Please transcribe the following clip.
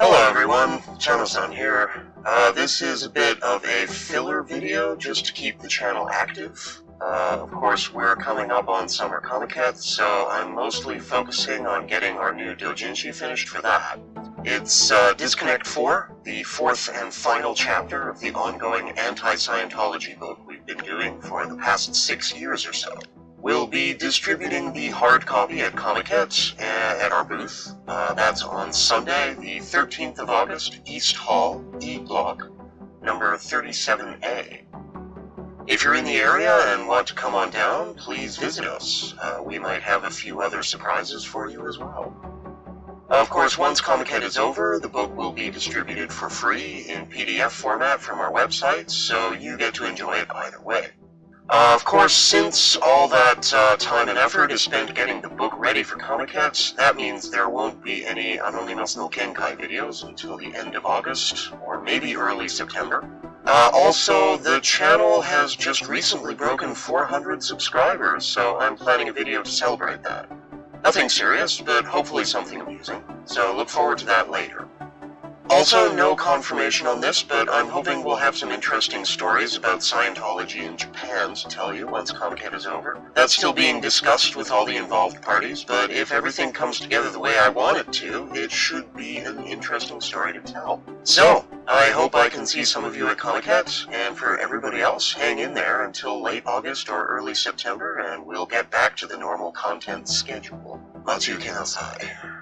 Hello everyone, Chano-san here. Uh, this is a bit of a filler video just to keep the channel active. Uh, of course, we're coming up on Summer Comiket, so I'm mostly focusing on getting our new doujinshi finished for that. It's uh, Disconnect 4, the fourth and final chapter of the ongoing anti-Scientology book we've been doing for the past six years or so. We'll be distributing the hard copy at Comiket uh, at our booth. Uh, that's on Sunday, the 13th of August, East Hall, E Block, number 37A. If you're in the area and want to come on down, please visit us. Uh, we might have a few other surprises for you as well. Of course, once Comiket is over, the book will be distributed for free in PDF format from our website, so you get to enjoy it either way. Uh, of course, since all that uh, time and effort is spent getting the book ready for Comiket, that means there won't be any Anonymous no Kenkai videos until the end of August, or maybe early September. Uh, also, the channel has just recently broken 400 subscribers, so I'm planning a video to celebrate that. Nothing serious, but hopefully something amusing, so look forward to that later. Also, no confirmation on this, but I'm hoping we'll have some interesting stories about Scientology in Japan to tell you once Comiket is over. That's still being discussed with all the involved parties, but if everything comes together the way I want it to, it should be an interesting story to tell. So, I hope I can see some of you at Comiket, and for everybody else, hang in there until late August or early September, and we'll get back to the normal content schedule. Kinasai.